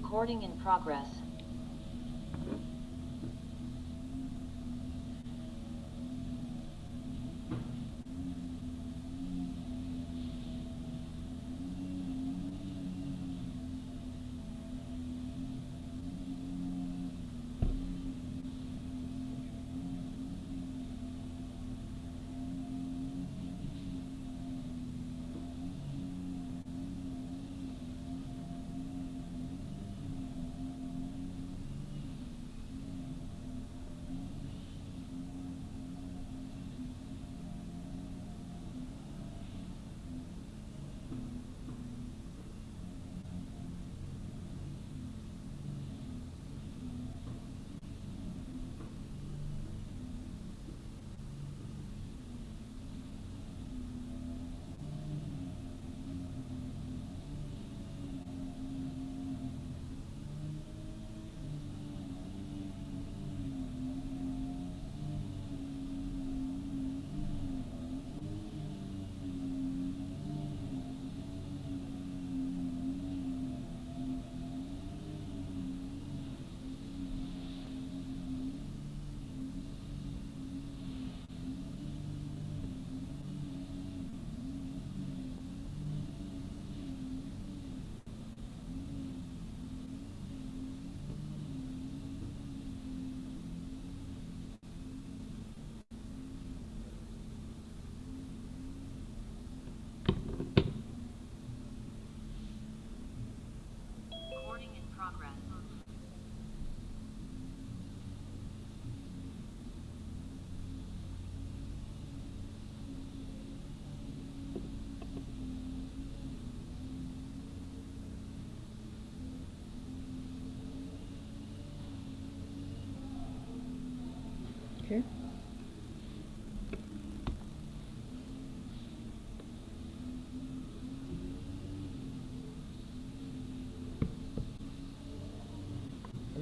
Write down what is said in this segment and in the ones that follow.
Recording in progress.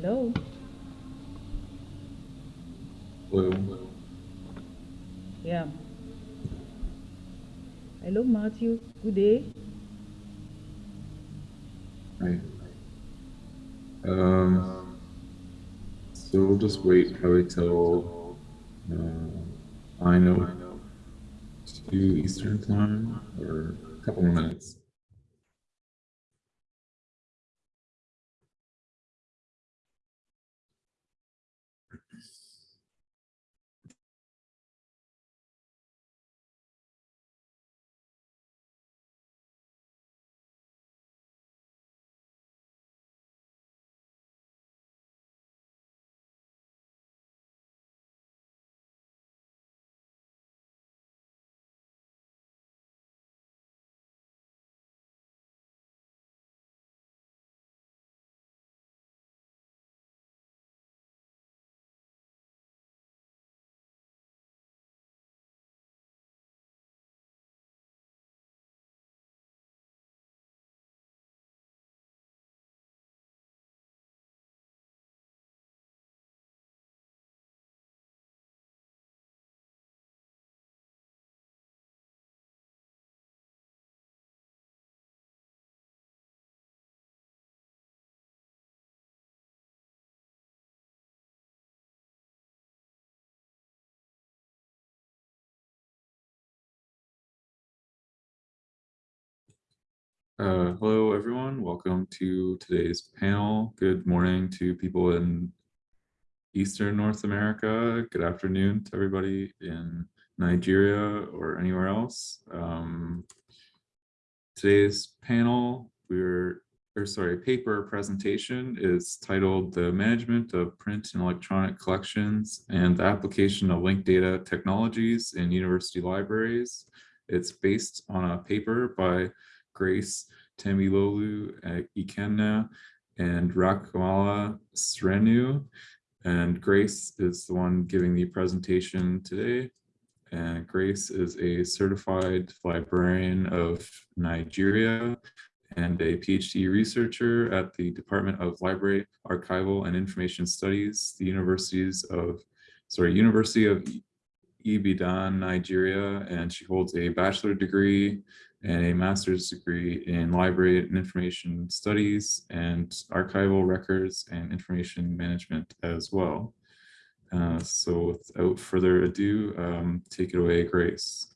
Hello. Hello. Yeah. Hello, Matthew. Good day. Hi. Um, so we'll just wait probably till uh, I know two Eastern time or a couple more minutes. Uh, hello, everyone. Welcome to today's panel. Good morning to people in Eastern North America. Good afternoon to everybody in Nigeria or anywhere else. Um, today's panel, we're, or sorry, paper presentation is titled The Management of Print and Electronic Collections and the Application of Linked Data Technologies in University Libraries. It's based on a paper by Grace Temilolu Ikenna and Rakamala Srenu. And Grace is the one giving the presentation today. And Grace is a certified librarian of Nigeria and a PhD researcher at the Department of Library, Archival and Information Studies, the Universities of, sorry, University of Ibadan, Nigeria, and she holds a bachelor degree and a master's degree in library and information studies and archival records and information management as well. Uh, so without further ado, um, take it away, Grace.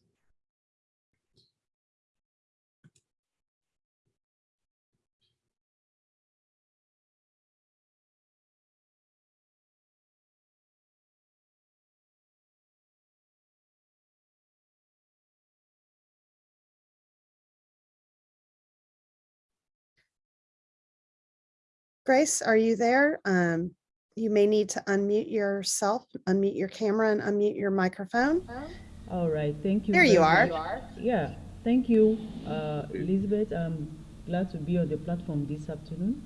Grace, are you there? Um, you may need to unmute yourself, unmute your camera and unmute your microphone. All right, thank you. There you are. Yeah, thank you, uh, Elizabeth. I'm glad to be on the platform this afternoon.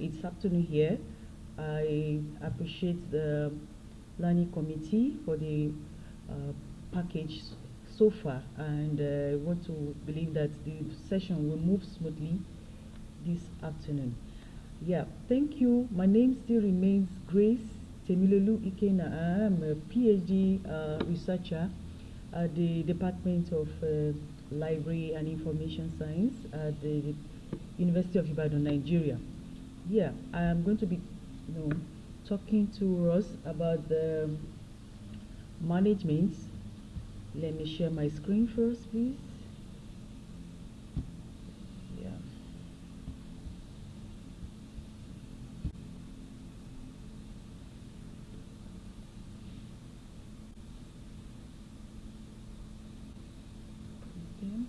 It's afternoon here. I appreciate the planning committee for the uh, package so far, and uh, I want to believe that the session will move smoothly this afternoon. Yeah, thank you. My name still remains Grace Temilolu Ikena. I am a PhD uh, researcher at the Department of uh, Library and Information Science at the University of Ibadan, Nigeria. Yeah, I am going to be, you know, talking to us about the management. Let me share my screen first, please. Yeah. Okay.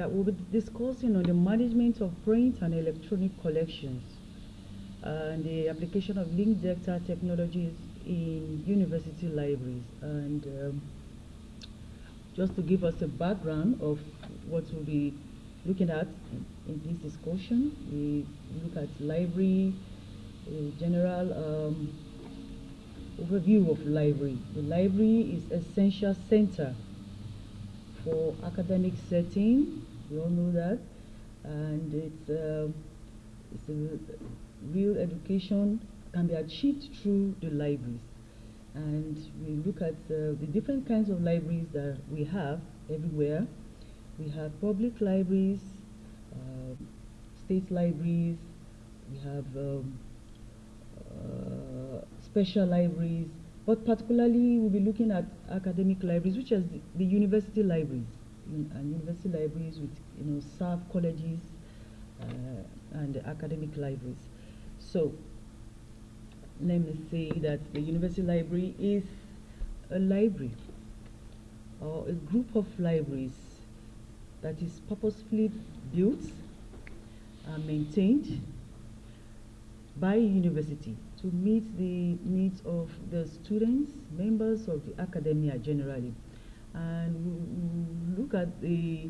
Yeah, we'll be discussing on the management of print and electronic collections and the application of linked data technologies in university libraries. And um, just to give us a background of what we'll be looking at in, in this discussion, we look at library, a general um, overview of library. The library is essential center for academic setting. We all know that, and it's um it's a real education can be achieved through the libraries. And we look at uh, the different kinds of libraries that we have everywhere. We have public libraries, uh, state libraries, we have um, uh, special libraries, but particularly we'll be looking at academic libraries, which is the, the university libraries, and university libraries with you know serve colleges uh, and academic libraries. So let me say that the university library is a library or a group of libraries that is purposefully built and maintained by university to meet the needs of the students, members of the academia generally. And look at the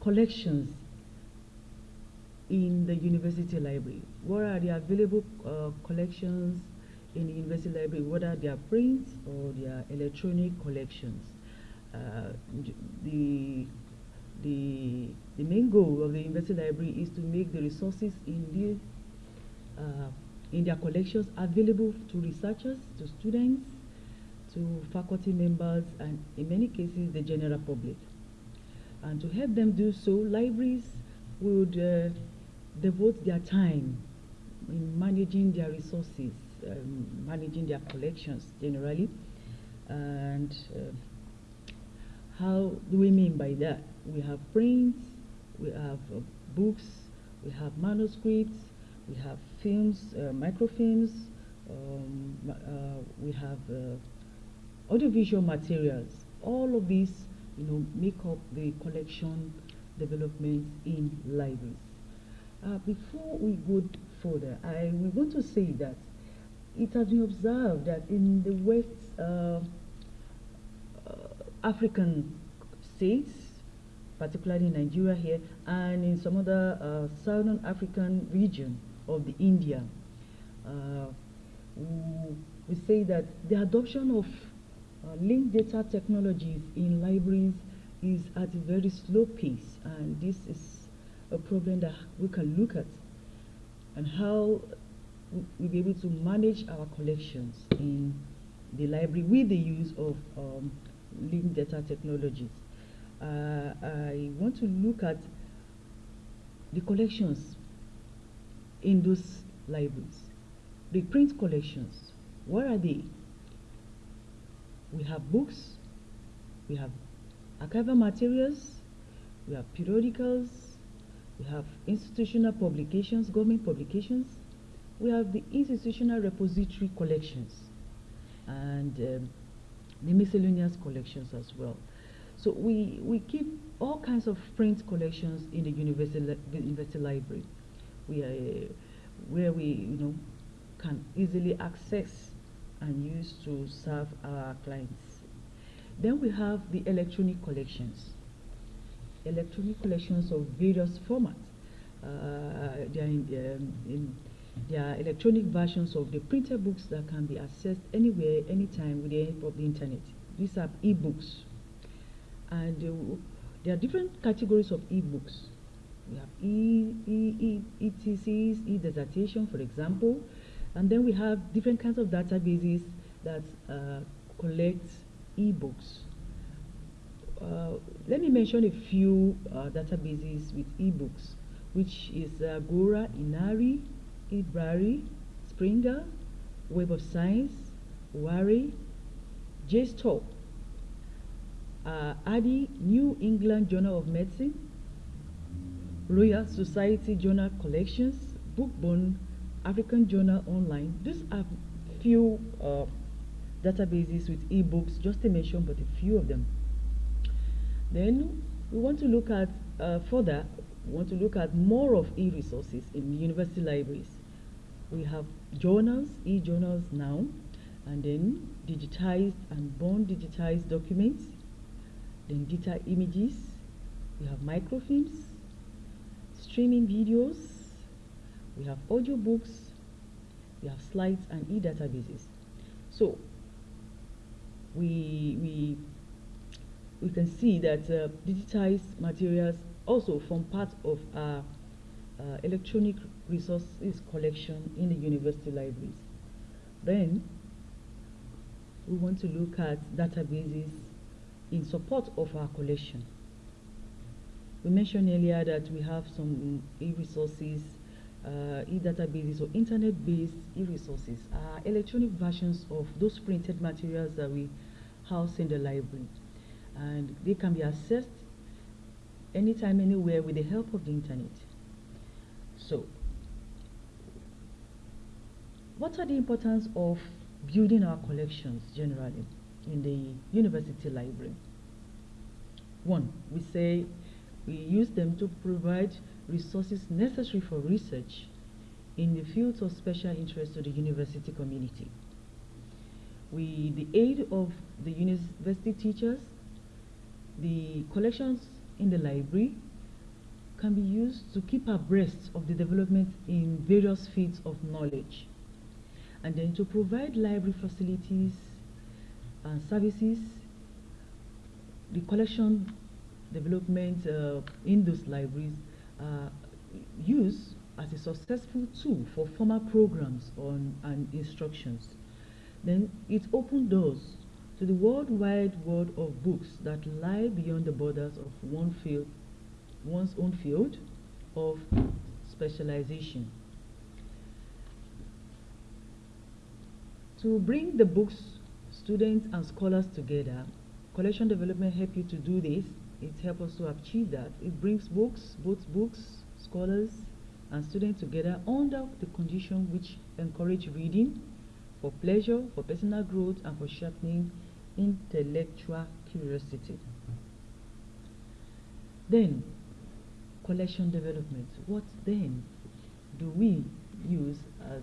collections in the university library. What are the available uh, collections in the university library, whether they are prints or they are electronic collections? Uh, the, the, the main goal of the university library is to make the resources in the uh, in their collections available to researchers, to students, to faculty members, and in many cases, the general public. And to help them do so, libraries would uh, devote their time in managing their resources, um, managing their collections generally. And uh, how do we mean by that? We have prints, we have uh, books, we have manuscripts, we have films, uh, microfilms, um, uh, we have uh, audiovisual materials. All of these, you know, make up the collection development in libraries. Uh, before we go further, I we want to say that it has been observed that in the West uh, uh, African states, particularly in Nigeria here, and in some other uh, Southern African region of the India, uh, we say that the adoption of uh, linked data technologies in libraries is at a very slow pace, and this is a problem that we can look at, and how we- we'll be able to manage our collections in the library with the use of um, linked data technologies. Uh, I want to look at the collections in those libraries. The print collections, what are they? We have books, we have archival materials, we have periodicals, we have institutional publications, government publications, we have the institutional repository collections, and um, the miscellaneous collections as well. So we, we keep all kinds of print collections in the university, li university library. We are, where we you know can easily access and use to serve our clients. Then we have the electronic collections. Electronic collections of various formats. Uh, they, are in, um, in, they are electronic versions of the printed books that can be accessed anywhere, anytime with the help of the internet. These are e-books. And uh, there are different categories of e-books. We have e, e, e, e-dissertation, for example. And then we have different kinds of databases that uh, collect e-books. Uh, let me mention a few uh, databases with e-books, which is Agora, HINARI, eBrary, Springer, Web of Science, Wari, JSTOR, uh, ADDI, New England Journal of Medicine, Royal Society Journal Collections, Bookboon, African Journal Online. These are few uh, databases with e-books, just to mention but a few of them. Then we want to look at uh, further, we want to look at more of e-resources in university libraries. We have journals, e-journals now, and then digitized and born digitized documents, then data images, we have microfilms, streaming videos, we have audiobooks, we have slides and e-databases. So we, we, we can see that uh, digitized materials also form part of our uh, electronic resources collection in the university libraries. Then we want to look at databases in support of our collection. We mentioned earlier that we have some e-resources, uh, e-databases or internet-based e-resources, are electronic versions of those printed materials that we house in the library. And they can be accessed anytime, anywhere with the help of the internet. So, what are the importance of building our collections generally in the university library? One, we say we use them to provide resources necessary for research in the fields of special interest to the university community. With the aid of the university teachers, the collections in the library can be used to keep abreast of the development in various fields of knowledge and then to provide library facilities and services the collection development uh, in those libraries Uh, used as a successful tool for formal programs on and instructions. Then it opened doors to the worldwide world of books that lie beyond the borders of one field, one's own field of specialization. To bring the books, students and scholars together, collection development help you to do this it helps us to achieve that. It brings books, both books, scholars, and students together under the condition which encourage reading for pleasure, for personal growth, and for sharpening intellectual curiosity. Then, collection development. What then do we use as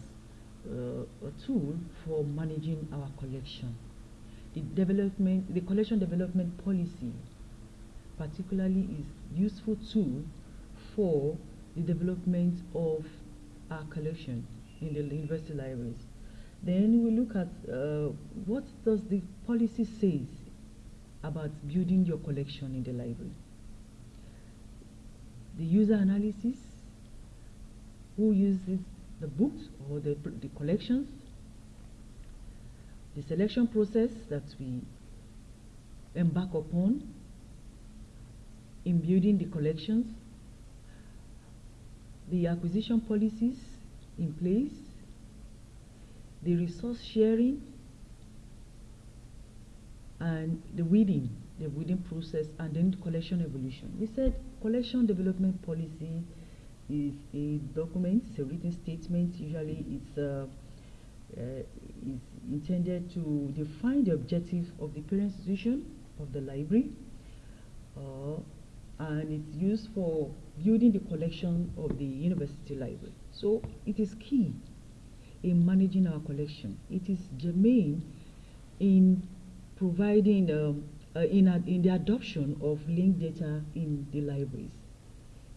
uh, a tool for managing our collection? The development, the collection development policy particularly is useful tool for the development of our collection in the university libraries. Then we look at uh, what does the policy says about building your collection in the library. The user analysis, who uses the books or the, the collections, the selection process that we embark upon in building the collections, the acquisition policies in place, the resource sharing, and the weeding, the weeding process, and then collection evolution. We said collection development policy is a document, it's a written statement. Usually, it's uh, uh, intended to define the objective of the parent institution of the library, uh, and it's used for building the collection of the university library. So it is key in managing our collection. It is germane in providing um, uh, in, ad- in the adoption of linked data in the libraries.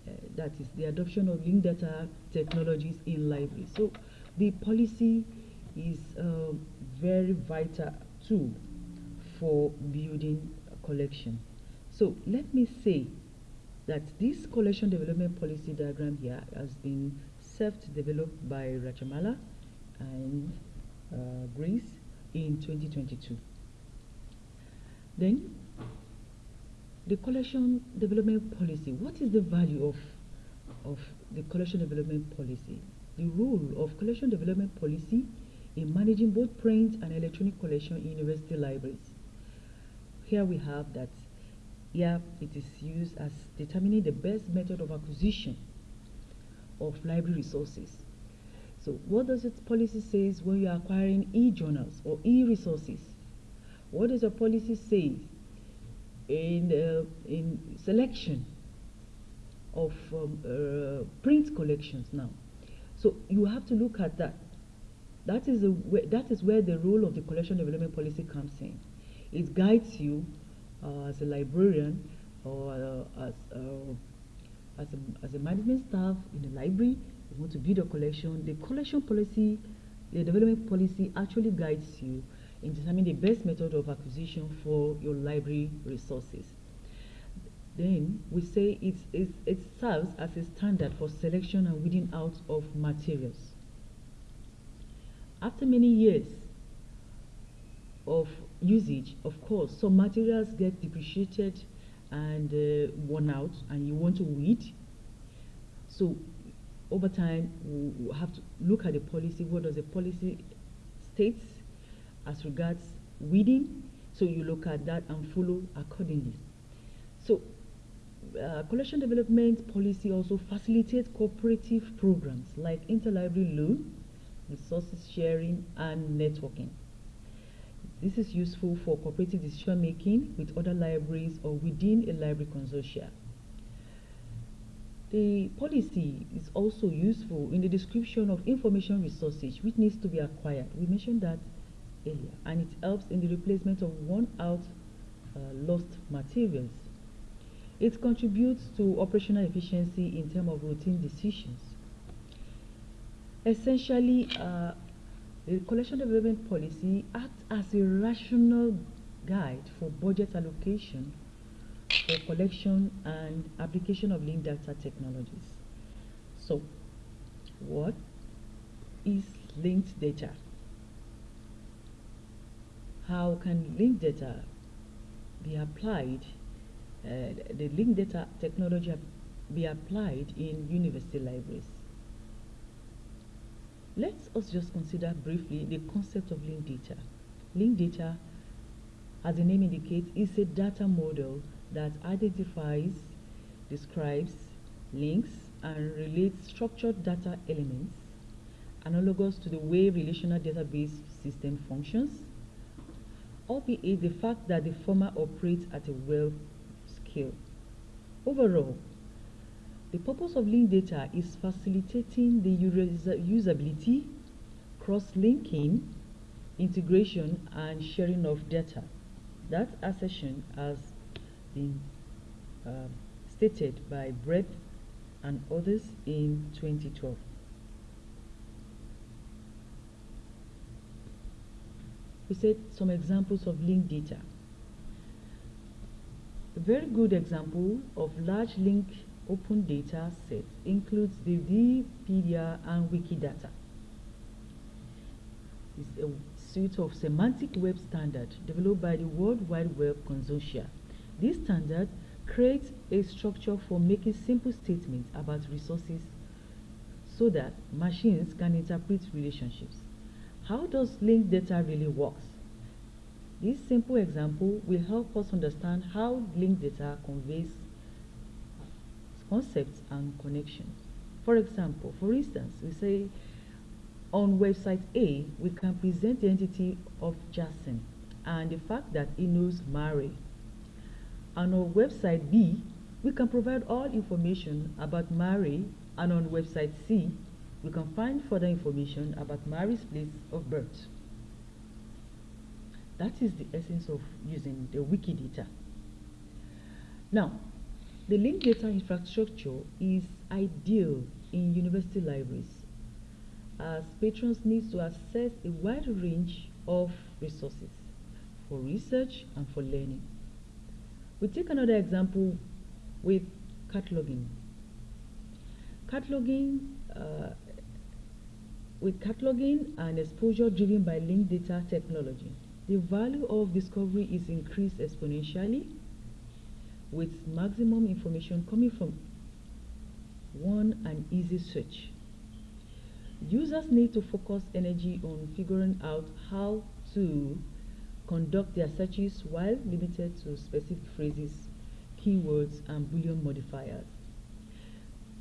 Uh, that is the adoption of linked data technologies in libraries. So the policy is a very vital tool for building a collection. So let me say that this collection development policy diagram here has been self-developed by Rachamala and uh, Grace in 2022. Then, the collection development policy. What is the value of, of the collection development policy? The role of collection development policy in managing both print and electronic collection in university libraries. Here we have that here it is used as determining the best method of acquisition of library resources. So what does its policy says when you are acquiring e-journals or e-resources? What does your policy say in, uh, in selection of um, uh, print collections now? So you have to look at that. That is, way, that is where the role of the collection development policy comes in. It guides you uh, as a librarian or uh, as, uh, as, a, as a management staff in the library, you want to build a collection. The collection policy, the development policy actually guides you in determining the best method of acquisition for your library resources. Then we say it's, it's, it serves as a standard for selection and weeding out of materials. After many years of usage, of course, some materials get depreciated and uh, worn out, and you want to weed. So, over time, we we have to look at the policy. What does the policy states as regards weeding? So you look at that and follow accordingly. So, uh, collection development policy also facilitates cooperative programs like interlibrary loan, resources sharing, and networking. This is useful for cooperative decision making with other libraries or within a library consortia. The policy is also useful in the description of information resources which needs to be acquired. We mentioned that earlier, and it helps in the replacement of worn out uh, lost materials. It contributes to operational efficiency in terms of routine decisions. Essentially, uh, the collection development policy acts as a rational guide for budget allocation for collection and application of linked data technologies. So, what is linked data? How can linked data be applied, uh, the linked data technology be applied in university libraries? Let us just consider briefly the concept of linked data. Linked data, as the name indicates, is a data model that identifies, describes, links, and relates structured data elements analogous to the way relational database system functions, albeit the fact that the former operates at a well scale. Overall, the purpose of linked data is facilitating the usability, cross-linking, integration, and sharing of data. That assertion has been uh, stated by Brett and others in 2012. We said some examples of linked data. A very good example of large link open data set includes the Wikipedia and Wikidata. It's a suite of semantic web standard developed by the World Wide Web Consortia. This standard creates a structure for making simple statements about resources so that machines can interpret relationships. How does linked data really works? This simple example will help us understand how linked data conveys concepts and connections. For example, for instance, we say on website A, we can present the entity of Jason and the fact that he knows Mary. And on website B, we can provide all information about Mary and on website C, we can find further information about Mary's place of birth. That is the essence of using the Wikidata. Now, the linked data infrastructure is ideal in university libraries as patrons need to access a wide range of resources for research and for learning. We take another example with cataloging. Cataloging, uh, with cataloging and exposure driven by linked data technology, the value of discovery is increased exponentially with maximum information coming from one and easy search. Users need to focus energy on figuring out how to conduct their searches while limited to specific phrases, keywords, and Boolean modifiers.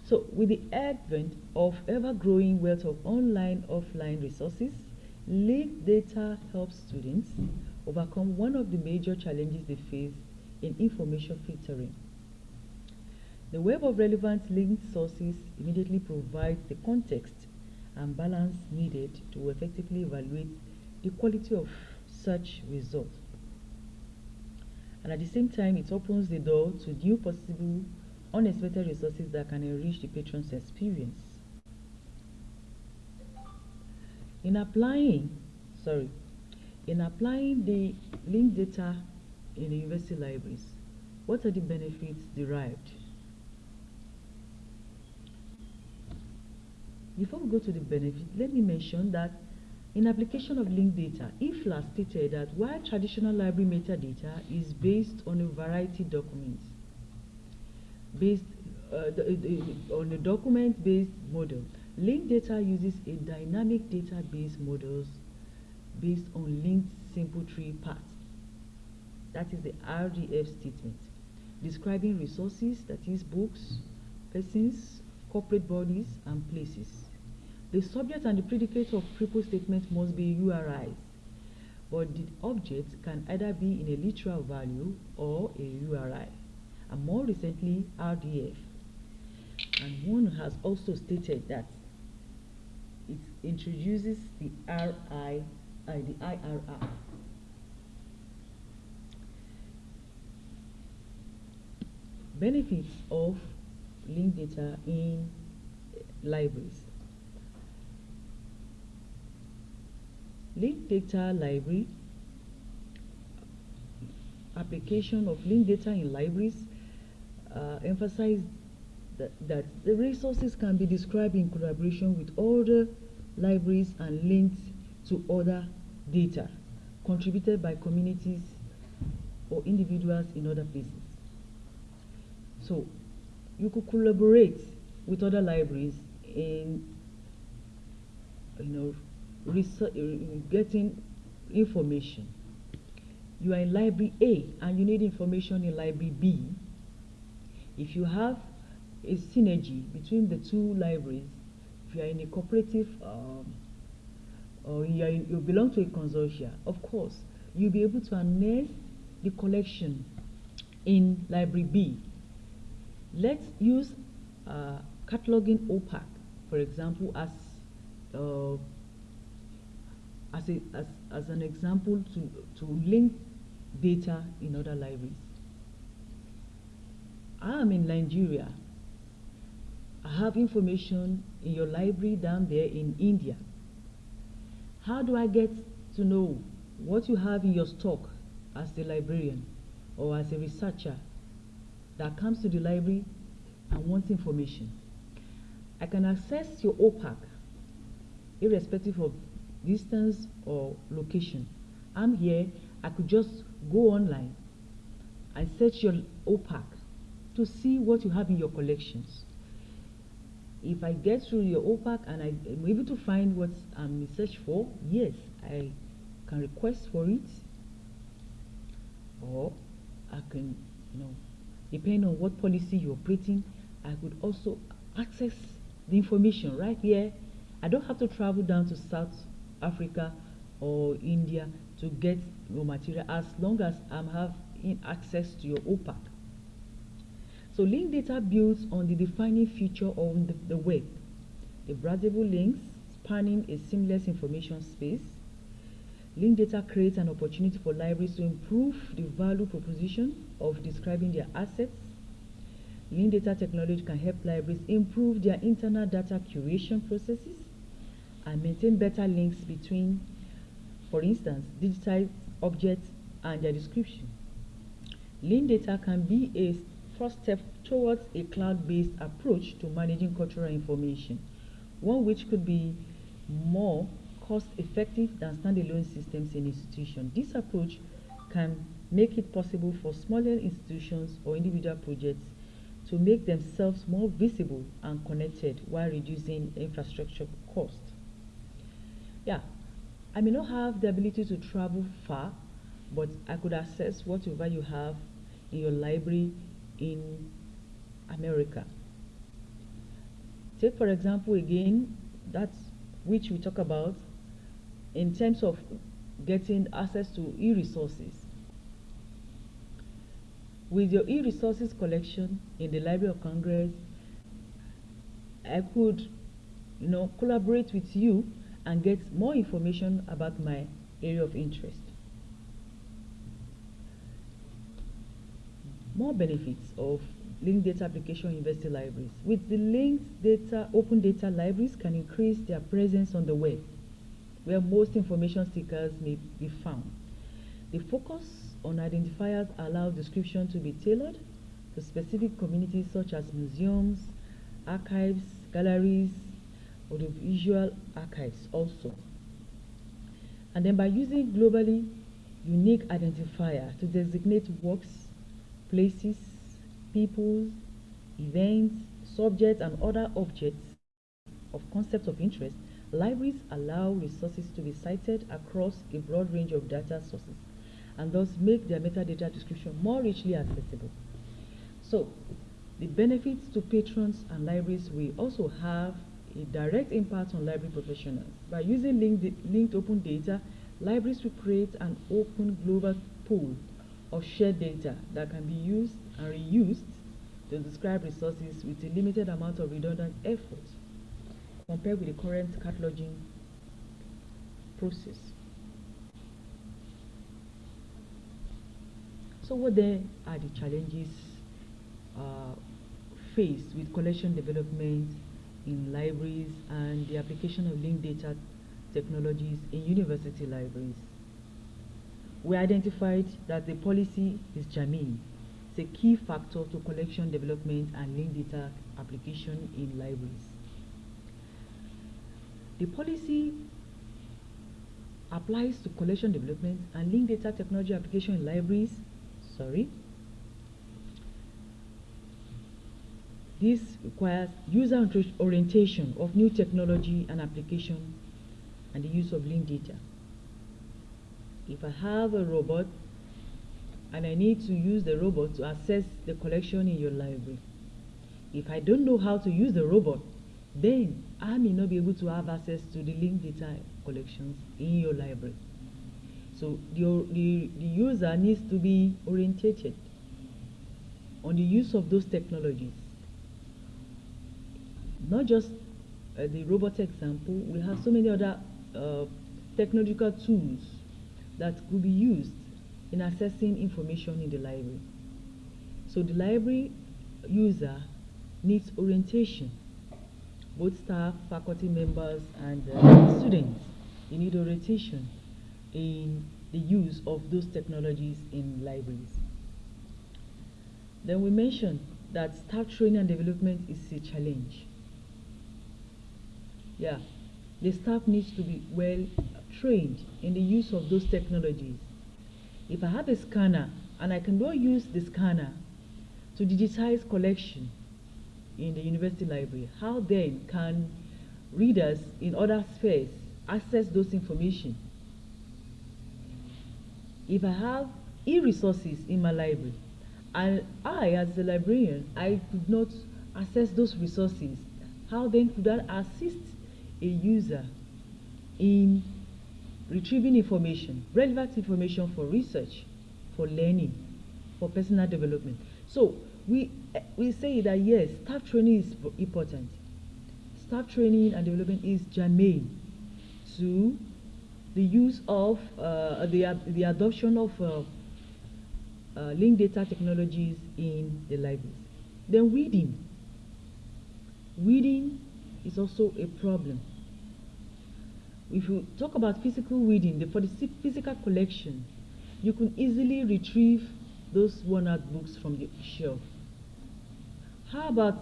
So with the advent of ever-growing wealth of online, offline resources, linked data helps students overcome one of the major challenges they face in information filtering. The web of relevant linked sources immediately provides the context and balance needed to effectively evaluate the quality of search results. And at the same time, it opens the door to new possible unexpected resources that can enrich the patron's experience. In applying, sorry, in applying the linked data in university libraries, what are the benefits derived? Before we go to the benefit, let me mention that in application of linked data, IFLA stated that while traditional library metadata is based on a variety of documents, based uh, on a document-based model, linked data uses a dynamic database models based on linked simple tree paths. That is the RDF statement, describing resources, that is books, persons, corporate bodies, and places. The subject and the predicate of triple statement must be URIs, but the object can either be in a literal value or a URI, and more recently RDF. And one has also stated that it introduces the RI, uh, the IRR. Benefits of linked data in libraries. Linked data library, application of linked data in libraries uh, emphasize that, that the resources can be described in collaboration with other libraries and linked to other data contributed by communities or individuals in other places. So you could collaborate with other libraries in you know getting information. You are in library A and you need information in library B. If you have a synergy between the two libraries, if you are in a cooperative um, or you, in, you belong to a consortia, of course, you'll be able to harness the collection in library B. Let's use uh, cataloging OPAC, for example, as uh, as, a, as, as an example to, to link data in other libraries. I am in Nigeria. I have information in your library down there in India. How do I get to know what you have in your stock as a librarian or as a researcher that comes to the library and wants information? I can access your OPAC irrespective of distance or location. I'm here, I could just go online and search your OPAC to see what you have in your collections. If I get through your OPAC and I am able to find what I'm in search for, yes, I can request for it or I can, you know, depending on what policy you're operating, I could also access the information right here. I don't have to travel down to South Africa or India to get your material as long as I'm having access to your OPAC. So link data builds on the defining feature of the, the web. The browsable links spanning a seamless information space. Link data creates an opportunity for libraries to improve the value proposition of describing their assets. Link data technology can help libraries improve their internal data curation processes and maintain better links between, for instance, digitized objects and their description. Link data can be a first step towards a cloud-based approach to managing cultural information, one which could be more cost-effective than standalone systems in institutions. This approach can make it possible for smaller institutions or individual projects to make themselves more visible and connected while reducing infrastructure cost. Yeah, I may not have the ability to travel far, but I could access whatever you have in your library in America. Take for example again, that's which we talk about in terms of getting access to e-resources. With your e-resources collection in the Library of Congress, I could, you know, collaborate with you and get more information about my area of interest. More benefits of linked data application in university libraries. With the linked data, open data libraries can increase their presence on the web, where most information seekers may be found. The focus on identifiers allow description to be tailored to specific communities such as museums, archives, galleries, audiovisual archives also. And then by using globally unique identifier to designate works, places, peoples, events, subjects, and other objects of concepts of interest, libraries allow resources to be cited across a broad range of data sources and thus make their metadata description more richly accessible. So, the benefits to patrons and libraries will also have a direct impact on library professionals. By using linked, linked open data, libraries will create an open global pool of shared data that can be used and reused to describe resources with a limited amount of redundant effort compared with the current cataloging process. So what then are the challenges uh, faced with collection development in libraries and the application of linked data technologies in university libraries? We identified that the policy is germane. It's a key factor to collection development and linked data application in libraries. The policy applies to collection development and linked data technology application in libraries sorry. This requires user orientation of new technology and application and the use of linked data. If I have a robot and I need to use the robot to access the collection in your library, if I don't know how to use the robot, then I may not be able to have access to the linked data collections in your library. So the, the, the user needs to be orientated on the use of those technologies. Not just uh, the robot example, we have so many other uh, technological tools that could be used in accessing information in the library. So the library user needs orientation. Both staff, faculty members, and uh, students, you need orientation in the use of those technologies in libraries. Then we mentioned that staff training and development is a challenge. Yeah, the staff needs to be well trained in the use of those technologies. If I have a scanner and I can not use the scanner to digitize collection in the university library, how then can readers in other spheres access those information? If I have e-resources in my library and I as a librarian, I could not access those resources, how then could I assist a user in retrieving information, relevant information for research, for learning, for personal development. So we, we say that yes, staff training is important. Staff training and development is germane to the use of uh, the, the adoption of uh, uh, linked data technologies in the libraries. Then weeding. Weeding is also a problem if you talk about physical weeding, the, for the physical collection, you can easily retrieve those worn-out books from the shelf. How about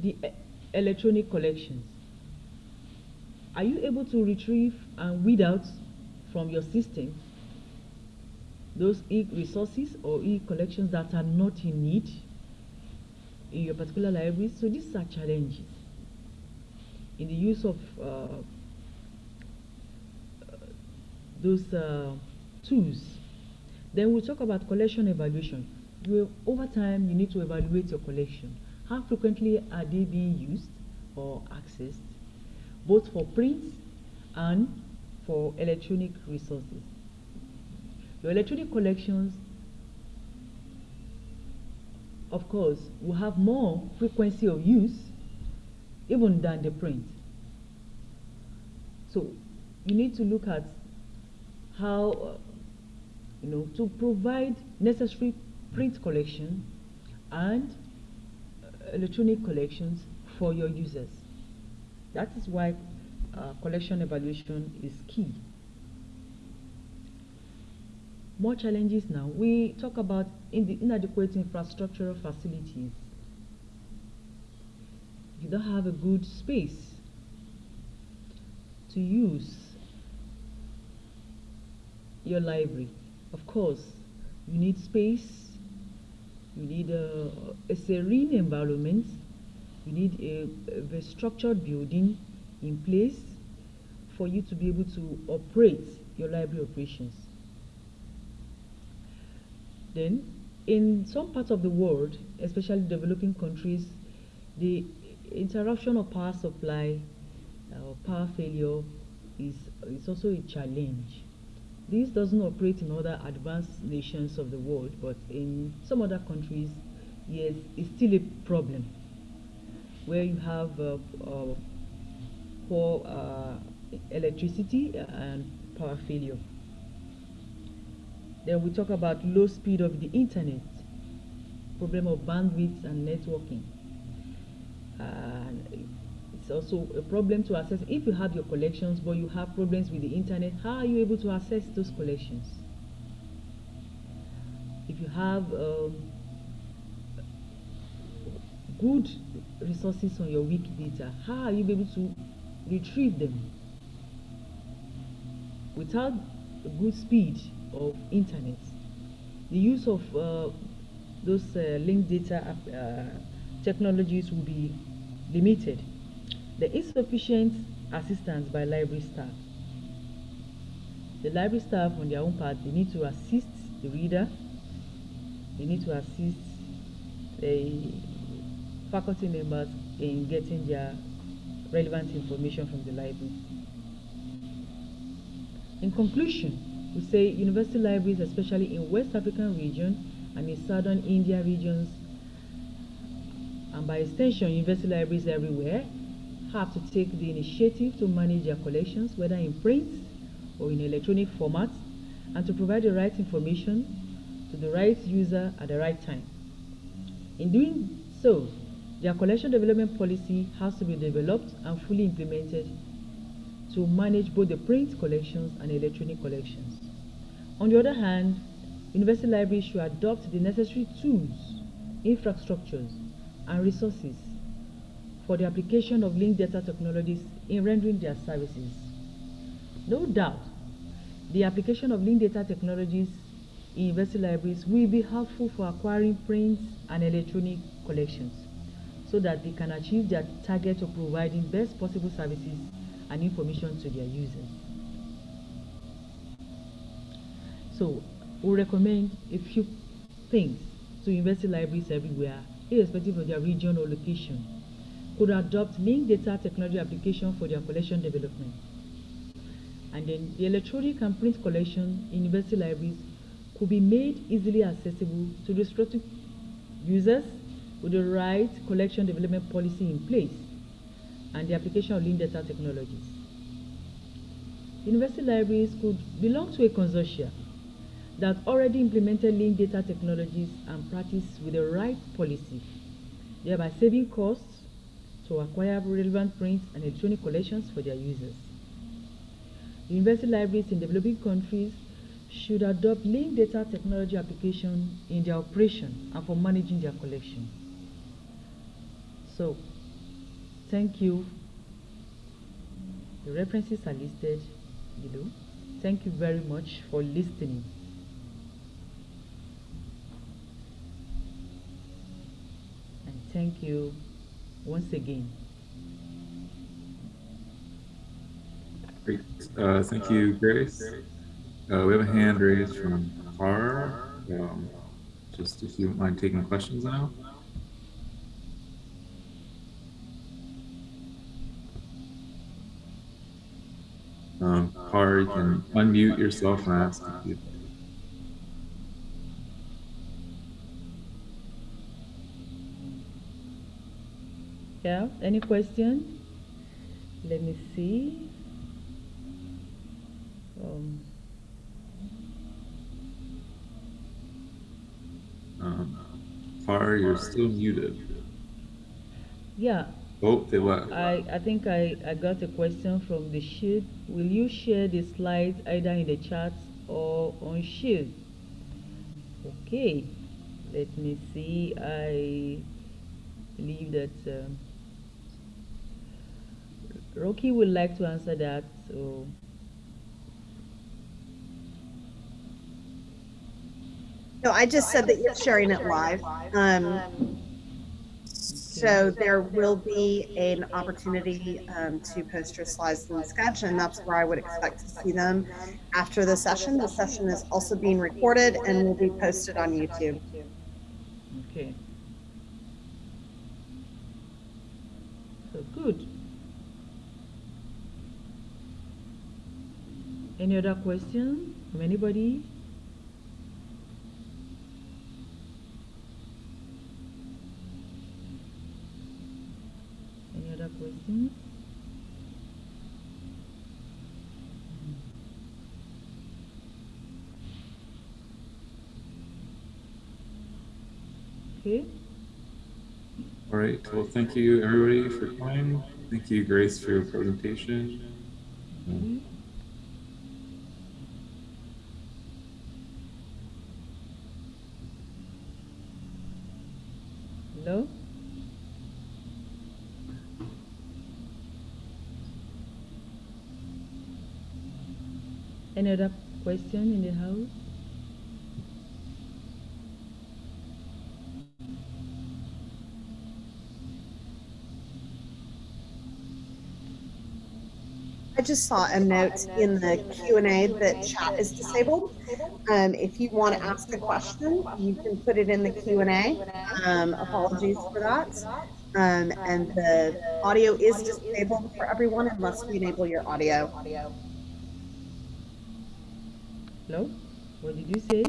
the electronic collections? Are you able to retrieve and weed out from your system those e-resources or e-collections that are not in need in your particular library? So these are challenges in the use of uh, those uh, tools. Then we'll talk about collection evaluation. Over time, you need to evaluate your collection. How frequently are they being used or accessed, both for print and for electronic resources? Your electronic collections, of course, will have more frequency of use even than the print. So you need to look at how, uh, you know, to provide necessary print collection and uh, electronic collections for your users. That is why uh, collection evaluation is key. More challenges now. We talk about in the inadequate infrastructural facilities. You don't have a good space to use your library. Of course, you need space, you need a, a serene environment, you need a, a structured building in place for you to be able to operate your library operations. Then, in some parts of the world, especially developing countries, the interruption of power supply or uh, power failure is, is also a challenge. This doesn't operate in other advanced nations of the world, but in some other countries, yes, it's still a problem where you have uh, uh, poor uh, electricity and power failure. Then we talk about low speed of the internet, problem of bandwidth and networking. It's also a problem to access. If you have your collections, but you have problems with the internet, how are you able to access those collections? If you have um, good resources on your Wikidata, how are you able to retrieve them? Without a good speed of internet, the use of uh, those uh, linked data uh, technologies will be limited. There is sufficient assistance by library staff. The library staff on their own part, they need to assist the reader, they need to assist the faculty members in getting their relevant information from the library. In conclusion, we say university libraries, especially in West African region and in southern India regions, and by extension, university libraries everywhere, have to take the initiative to manage their collections, whether in print or in electronic format, and to provide the right information to the right user at the right time. In doing so, their collection development policy has to be developed and fully implemented to manage both the print collections and electronic collections. On the other hand, university libraries should adopt the necessary tools, infrastructures, and resources for the application of linked data technologies in rendering their services. No doubt, the application of linked data technologies in university libraries will be helpful for acquiring prints and electronic collections so that they can achieve their target of providing best possible services and information to their users. So, we recommend a few things to university libraries everywhere, irrespective of their region or location, could adopt linked data technology application for their collection development. And then the electronic and print collection in university libraries could be made easily accessible to restricted users with the right collection development policy in place and the application of linked data technologies. University libraries could belong to a consortia that already implemented linked data technologies and practice with the right policy, thereby saving costs to acquire relevant print and electronic collections for their users. University libraries in developing countries should adopt linked data technology application in their operation and for managing their collection. So, thank you. The references are listed below. Thank you very much for listening. And thank you once again. Great. Uh, thank you, Grace. Uh, we have a hand raised from Har. Um, just if you don't mind taking questions now. Um, Har, you can unmute yourself and ask Yeah, any question? Let me see. Um, Um, Har, you're still muted. yeah, Oh, they left. I, I think I, I got a question from the sheet. Will you share the slides either in the chat or on sheet? Okay, let me see. I believe that um, Rocky would like to answer that. So No, I just said that you're sharing it live. Um, so there will be an opportunity um, to post your slides in the sketch, and that's where I would expect to see them after the session. The session is also being recorded and will be posted on YouTube. okay. So good. Any other question from anybody? Any other questions? Okay. All right. Well, thank you everybody for coming. Thank you, Grace, for your presentation. Um, Hello? Any other question in the house? I just saw a note in the Q and A that chat is disabled. Um, if you want to ask a question, you can put it in the Q and A. Um, apologies for that. Um, and the audio is disabled for everyone unless we enable your audio. Hello? What did you say?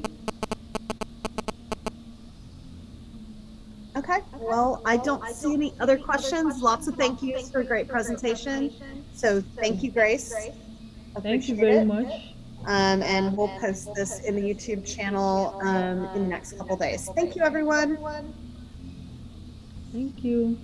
Okay, well, I don't see any other questions. Lots of thank yous for a great presentation. So thank you, Grace. Thank you very it. much. Um, and we'll post this in the YouTube channel, um, in the next couple days. Thank you, everyone. Thank you.